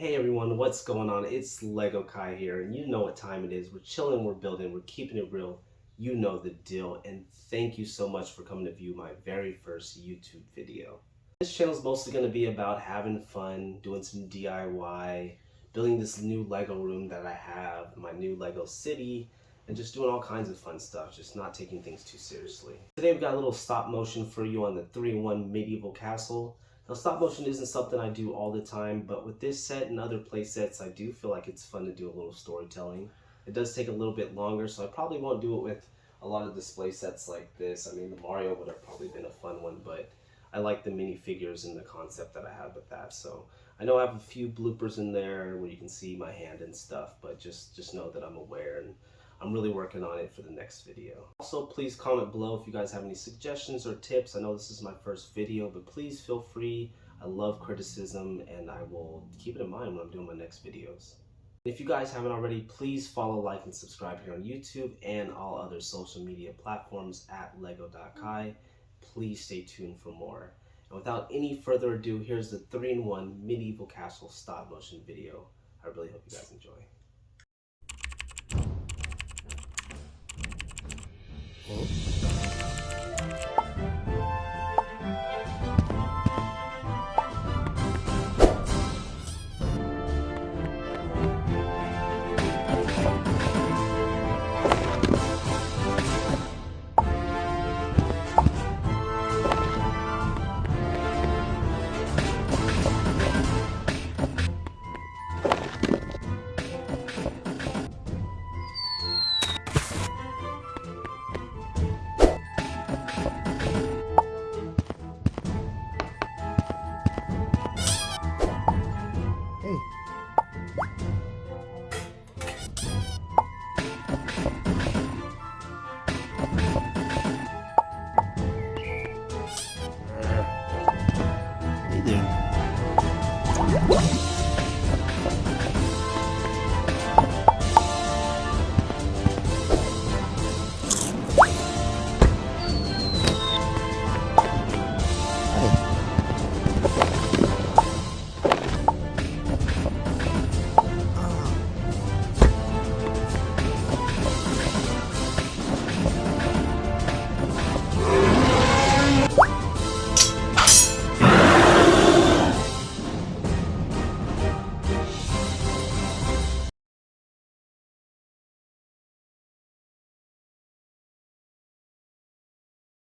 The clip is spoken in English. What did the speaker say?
Hey everyone, what's going on? It's Lego Kai here, and you know what time it is. We're chilling, we're building, we're keeping it real. You know the deal, and thank you so much for coming to view my very first YouTube video. This channel is mostly going to be about having fun, doing some DIY, building this new Lego room that I have, my new Lego city, and just doing all kinds of fun stuff, just not taking things too seriously. Today we've got a little stop motion for you on the 3-in-1 medieval castle. Now stop motion isn't something I do all the time, but with this set and other play sets, I do feel like it's fun to do a little storytelling. It does take a little bit longer, so I probably won't do it with a lot of display sets like this. I mean, the Mario would have probably been a fun one, but I like the minifigures and the concept that I have with that. So I know I have a few bloopers in there where you can see my hand and stuff, but just, just know that I'm aware and I'm really working on it for the next video. Also, please comment below if you guys have any suggestions or tips. I know this is my first video, but please feel free. I love criticism and I will keep it in mind when I'm doing my next videos. If you guys haven't already, please follow, like, and subscribe here on YouTube and all other social media platforms at lego.kai. Please stay tuned for more. And without any further ado, here's the 3-in-1 Medieval Castle stop motion video. I really hope you guys enjoy.